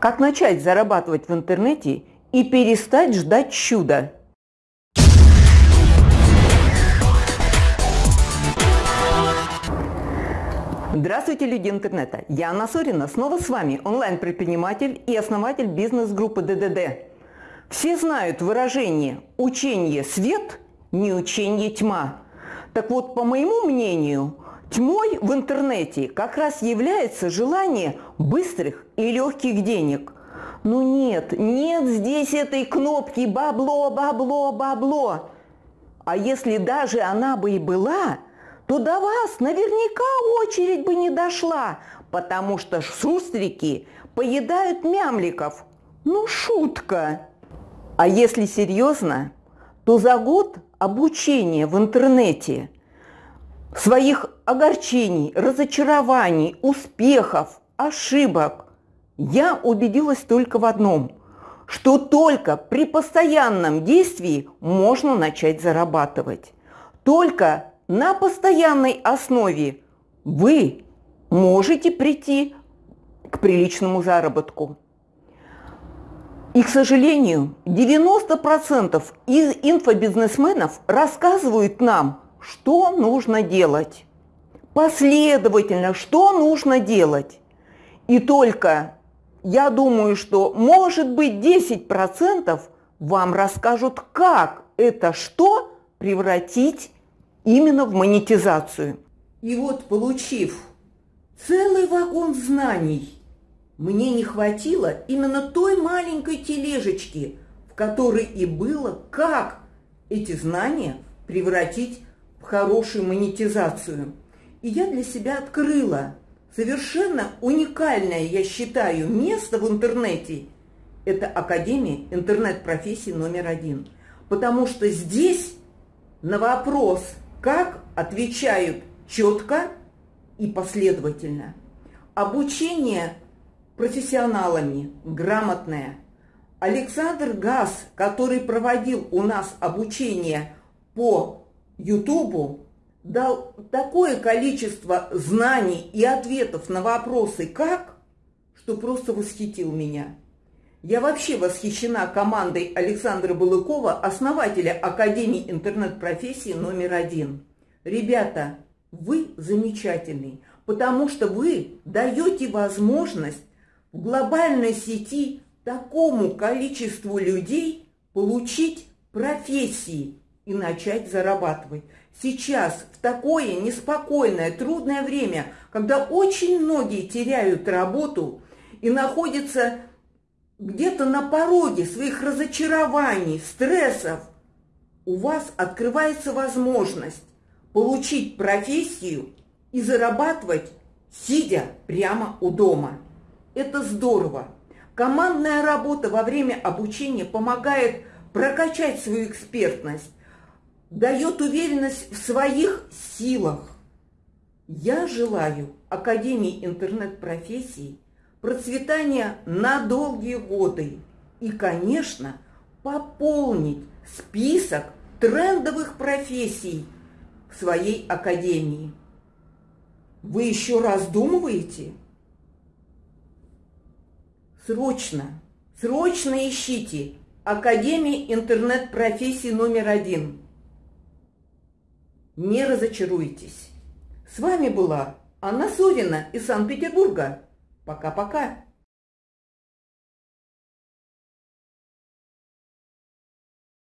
Как начать зарабатывать в интернете и перестать ждать чуда? Здравствуйте, люди интернета! Я Анна Сорина, снова с вами, онлайн-предприниматель и основатель бизнес-группы ДДД. Все знают выражение «учение свет, не учение тьма». Так вот, по моему мнению, Тьмой в интернете как раз является желание быстрых и легких денег. Ну нет, нет здесь этой кнопки «бабло, бабло, бабло». А если даже она бы и была, то до вас наверняка очередь бы не дошла, потому что шустрики поедают мямликов. Ну, шутка. А если серьезно, то за год обучения в интернете – своих огорчений, разочарований, успехов, ошибок, я убедилась только в одном, что только при постоянном действии можно начать зарабатывать. Только на постоянной основе вы можете прийти к приличному заработку. И, к сожалению, 90% из инфобизнесменов рассказывают нам – что нужно делать. Последовательно, что нужно делать. И только я думаю, что может быть 10% вам расскажут, как это что превратить именно в монетизацию. И вот получив целый вагон знаний, мне не хватило именно той маленькой тележечки, в которой и было, как эти знания превратить хорошую монетизацию. И я для себя открыла совершенно уникальное, я считаю, место в интернете. Это Академия интернет-профессий номер один. Потому что здесь на вопрос, как отвечают четко и последовательно. Обучение профессионалами грамотное. Александр Газ, который проводил у нас обучение по Ютубу дал такое количество знаний и ответов на вопросы «как?», что просто восхитил меня. Я вообще восхищена командой Александра Балыкова, основателя Академии интернет-профессии номер один. Ребята, вы замечательный, потому что вы даете возможность в глобальной сети такому количеству людей получить профессии, и начать зарабатывать. Сейчас, в такое неспокойное, трудное время, когда очень многие теряют работу и находятся где-то на пороге своих разочарований, стрессов, у вас открывается возможность получить профессию и зарабатывать, сидя прямо у дома. Это здорово. Командная работа во время обучения помогает прокачать свою экспертность, дает уверенность в своих силах. Я желаю Академии интернет-профессий процветания на долгие годы и, конечно, пополнить список трендовых профессий в своей академии. Вы еще раздумываете? Срочно, срочно ищите Академии интернет-профессий номер один – не разочаруйтесь. С вами была Анна Сорина из Санкт-Петербурга. Пока-пока.